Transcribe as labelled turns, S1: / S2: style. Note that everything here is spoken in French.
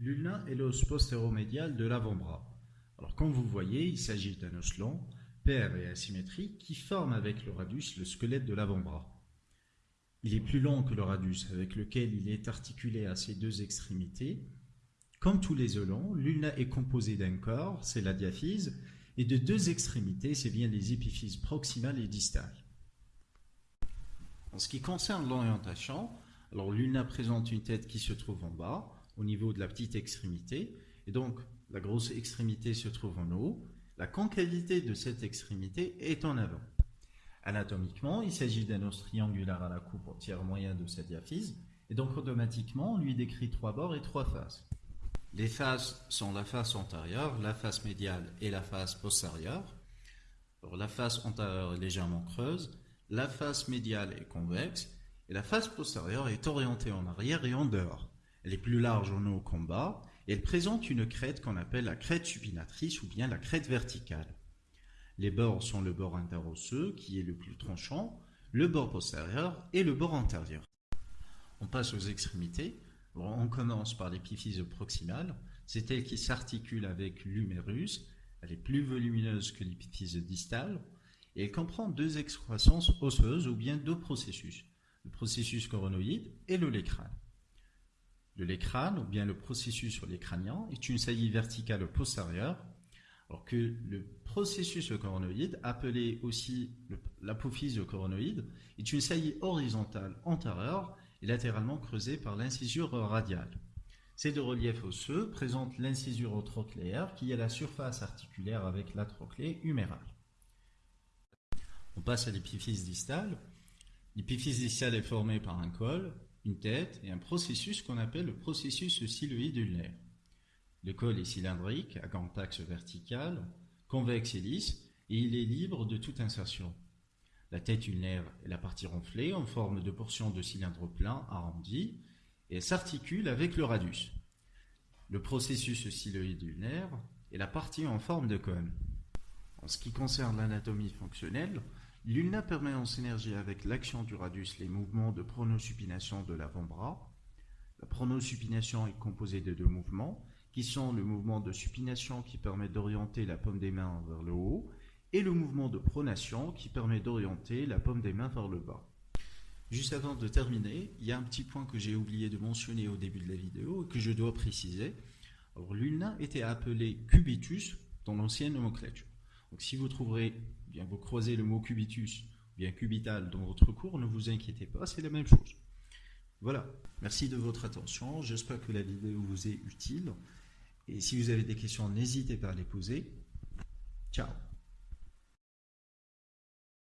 S1: L'ulna est l'os postéromédial de l'avant-bras. Alors comme vous voyez, il s'agit d'un os long, pair et asymétrique qui forme avec le radius le squelette de l'avant-bras. Il est plus long que le radius avec lequel il est articulé à ses deux extrémités. Comme tous les os longs, l'ulna est composé d'un corps, c'est la diaphyse, et de deux extrémités, c'est bien les épiphyses proximales et distales. En ce qui concerne l'orientation, alors l'ulna présente une tête qui se trouve en bas, au niveau de la petite extrémité, et donc la grosse extrémité se trouve en haut. La concavité de cette extrémité est en avant. Anatomiquement, il s'agit d'un os triangulaire à la coupe tiers moyen de sa diaphyse, et donc automatiquement, on lui décrit trois bords et trois faces. Les faces sont la face antérieure, la face médiale et la face postérieure. la face antérieure est légèrement creuse, la face médiale est convexe, et la face postérieure est orientée en arrière et en dehors. Est plus large en bas, et elle présente une crête qu'on appelle la crête supinatrice ou bien la crête verticale. Les bords sont le bord interosseux, qui est le plus tranchant, le bord postérieur et le bord antérieur. On passe aux extrémités. On commence par l'épiphyse proximale. C'est elle qui s'articule avec l'humérus. Elle est plus volumineuse que l'épiphyse distale. Et elle comprend deux excroissances osseuses ou bien deux processus. Le processus coronoïde et le lécrane. Le lécrane, ou bien le processus sur les est une saillie verticale postérieure alors que le processus coronoïde, appelé aussi l'apophyse coronoïde, est une saillie horizontale antérieure et latéralement creusée par l'incisure radiale. Ces deux reliefs osseux présentent l'incisure trochléaire qui est la surface articulaire avec la trochlée humérale. On passe à l'épiphyse distale. L'épiphyse distale est formée par un col, une tête et un processus qu'on appelle le processus siloïde ulnaire. Le col est cylindrique, à grand axe vertical, convexe et lisse, et il est libre de toute insertion. La tête ulnaire est la partie ronflée en forme de portion de cylindre plein arrondi et s'articule avec le radius. Le processus siloïde ulnaire est la partie en forme de cône. En ce qui concerne l'anatomie fonctionnelle, l'ulna permet en synergie avec l'action du radius les mouvements de pronosupination de l'avant-bras. La pronosupination est composée de deux mouvements, qui sont le mouvement de supination qui permet d'orienter la paume des mains vers le haut et le mouvement de pronation qui permet d'orienter la paume des mains vers le bas. Juste avant de terminer, il y a un petit point que j'ai oublié de mentionner au début de la vidéo et que je dois préciser. L'ulna était appelé cubitus dans l'ancienne nomenclature. Donc si vous trouverez, bien vous croisez le mot cubitus, bien cubital dans votre cours, ne vous inquiétez pas, c'est la même chose. Voilà, merci de votre attention, j'espère que la vidéo vous est utile. Et si vous avez des questions, n'hésitez pas à les poser. Ciao